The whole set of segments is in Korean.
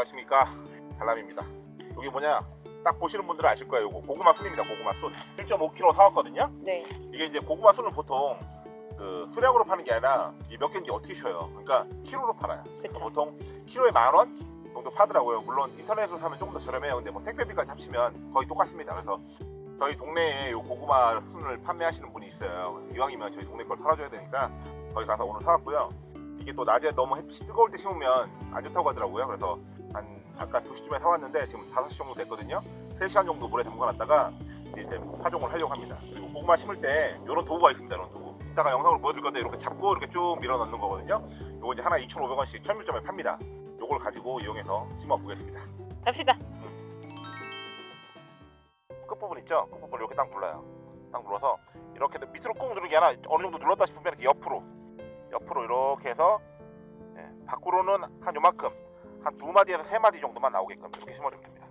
안녕하십니까? 달람입니다. 여기 뭐냐? 딱 보시는 분들은 아실 거예요. 요거 고구마 순입니다 고구마 순. 1.5kg 사왔거든요. 네. 이게 이제 고구마 순을 보통 그 수량으로 파는 게 아니라 이몇 개인지 어떻게 쉬어요? 그러니까 키로로 팔아요. 그쵸. 보통 키로에 만원 정도 파더라고요. 물론 인터넷으로 사면 조금 더 저렴해요. 근데 뭐 택배비까지 합치면 거의 똑같습니다. 그래서 저희 동네에 요 고구마 순을 판매하시는 분이 있어요. 이왕이면 저희 동네 걸 팔아줘야 되니까 거기 가서 오늘 사왔고요. 이게 또 낮에 너무 햇빛이 뜨거울 때 심으면 안 좋다고 하더라고요. 그래서 한 아까 2시쯤에 사왔는데 지금 5시 정도 됐거든요. 3시간 정도 물에 담가놨다가 이제 파종을 하려고 합니다. 그리고 고구마 심을 때 이런 도구가 있습니다 이런 도구. 이따가 영상으로 보여드릴 건데 이렇게 잡고 이렇게 쭉 밀어 넣는 거거든요. 요거 이제 하나 2,500원씩 천밀점에 팝니다. 요걸 가지고 이용해서 심어 보겠습니다. 갑시다. 끝부분 있죠? 끝부분 이렇게 딱 눌러요. 딱 눌러서 이렇게 밑으로 꾹 누르기 하나 어느 정도 눌렀다 싶으면 이렇게 옆으로 옆으로 이렇게 해서 예, 밖으로는 한 요만큼 한 두 마디에서 세 마디 정도만 나오게끔 이렇게 심어주면 됩니다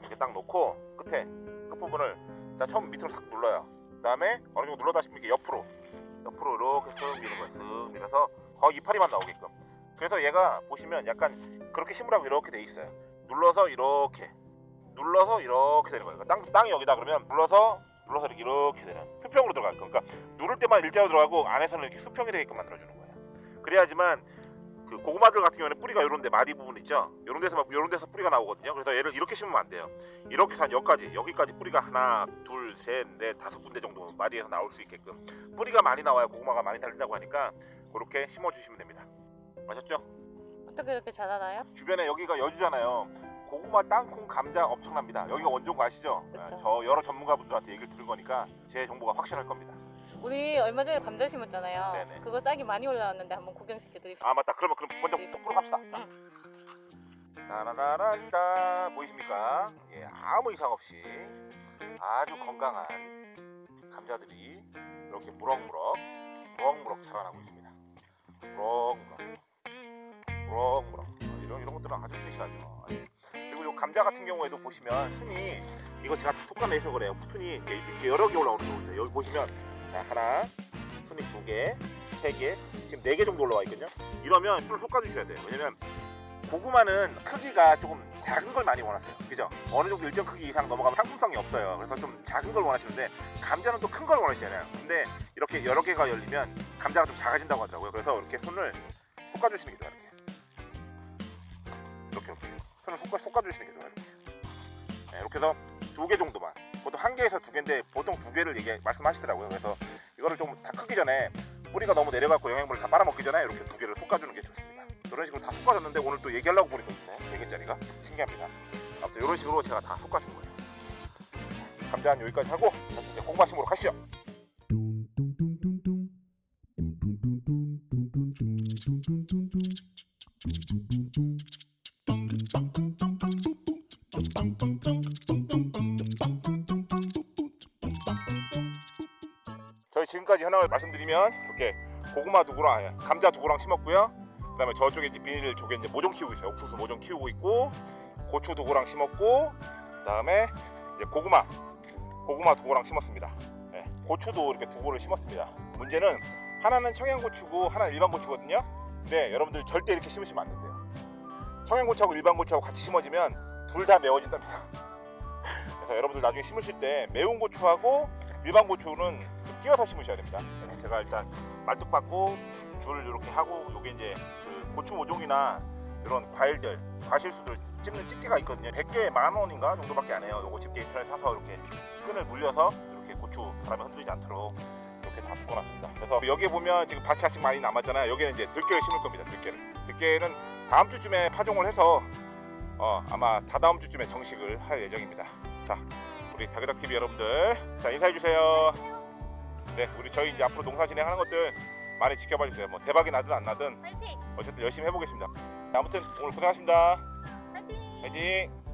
이렇게 딱 놓고 끝에 끝부분을 자 처음 밑으로 싹 눌러요 그 다음에 어느 정도 눌렀다 싶으면 이렇게 옆으로 옆으로 이렇게 쓱 미는 거예요 쓱 밀어서 거의 이파리만 나오게끔 그래서 얘가 보시면 약간 그렇게 심으라고 이렇게 돼 있어요 눌러서 이렇게 눌러서 이렇게 되는 거예요. 땅, 땅이 여기다 그러면 눌러서 눌러서 이렇게, 이렇게 되는 수평으로 들어갈 거예요. 그러니까 누를 때만 일자로 들어가고 안에서는 이렇게 수평이 되게끔 만들어주는 거예요. 그래야지만 그 고구마들 같은 경우에는 뿌리가 이런데 마디 부분 있죠. 이런 데서 막 이런 데서 뿌리가 나오거든요. 그래서 얘를 이렇게 심으면 안 돼요. 이렇게 해서 한 여기까지 여기까지 뿌리가 하나, 둘, 셋, 넷, 다섯 군데 정도 마디에서 나올 수 있게끔 뿌리가 많이 나와야 고구마가 많이 달린다고 하니까 그렇게 심어주시면 됩니다. 아셨죠? 어떻게 이렇게 자라나요? 주변에 여기가 여주잖아요. 고구마, 땅콩, 감자 엄청납니다. 여기가 원조인 거 아시죠? 그쵸. 네, 저 여러 전문가분들한테 얘기를 들은 거니까 제 정보가 확실할 겁니다. 우리 얼마 전에 감자 심었잖아요. 네네. 그거 싹이 많이 올라왔는데 한번 구경시켜드립시다. 아 맞다. 그러면 그럼 먼저 똑바로 갑시다. 따라라란따 보이십니까? 예, 아무 이상 없이 아주 건강한 감자들이 이렇게 무럭무럭 무럭무럭 자라나고 있습니다. 무럭무럭 무럭무럭 어, 이런 이런 것들은 아주 튼실하죠. 그리고 이 감자 같은 경우에도 보시면 순이 이거 제가 속간내서 그래요. 이렇게, 이렇게 여러 개 올라오는 거거든요. 여기 보시면 자, 하나 순이 두 개, 세 개, 지금 네 개 정도 올라와 있거든요. 이러면 술을 솎아주셔야 돼요. 왜냐면 고구마는 크기가 조금 작은 걸 많이 원하세요. 그죠? 어느 정도 일정 크기 이상 넘어가면 상품성이 없어요. 그래서 좀 작은 걸 원하시는데 감자는 또 큰 걸 원하시잖아요. 근데 이렇게 여러 개가 열리면 감자가 좀 작아진다고 하더라고요. 그래서 이렇게 손을 솎아주시는 게 좋아요. 이렇게. 이렇게 이렇게 손을 솎아, 솎아주시는 게 좋아요. 이렇게. 네, 이렇게 해서 두 개 정도만. 한 개에서 두 개인데 보통 두 개를 얘기 말씀하시더라고요. 그래서 이거를 좀 다 크기 전에 뿌리가 너무 내려갖고 영양분을 다 빨아먹기 전에 이렇게 두 개를 솎아주는 게 좋습니다. 이런 식으로 다 솎아줬는데 오늘 또 얘기하려고 보니까 있네. 4개짜리가. 신기합니다. 아무튼 이런 식으로 제가 다 솎아준 거예요. 감자 한 여기까지 하고 이제 심으러 가시죠. Dum 지금까지 현황을 말씀드리면 이렇게 고구마 두구랑 감자 두구랑 심었고요. 그 다음에 저쪽에 이제 비닐 쪽에 이제 모종 키우고 있어요. 옥수수 모종 키우고 있고 고추 두구랑 심었고 그 다음에 이제 고구마 고구마 두구랑 심었습니다. 네, 고추도 이렇게 두구를 심었습니다. 문제는 하나는 청양고추고 하나는 일반 고추거든요. 근데 여러분들 절대 이렇게 심으시면 안 된대요. 청양고추하고 일반 고추하고 같이 심어지면 둘 다 매워진답니다. 그래서 여러분들 나중에 심으실 때 매운 고추하고 일반 고추는 좀 띄어서 심으셔야 됩니다. 네, 제가 일단 말뚝 받고 줄 이렇게 하고 요게 이제 그 고추 모종이나 이런 과일들 과실수들 찝는 집게가 있거든요. 100개에 만 원인가 정도밖에 안 해요. 요거 집게 인터넷 사서 이렇게 끈을 물려서 이렇게 고추 바람에 흔들리지 않도록 이렇게 다 묶어놨습니다. 그래서 여기에 보면 지금 밭이 아직 많이 남았잖아요. 여기는 이제 들깨를 심을 겁니다. 들깨를. 들깨는 다음 주쯤에 파종을 해서 어, 아마 다다음 주쯤에 정식을 할 예정입니다. 자, 우리 다그닥 TV 여러분들, 자 인사해 주세요. 네, 우리 저희 이제 앞으로 농사 진행하는 것들 많이 지켜봐 주세요. 뭐 대박이 나든 안 나든 파이팅! 어쨌든 열심히 해보겠습니다. 자, 아무튼 오늘 고생하셨습니다. 파이팅! 화이팅!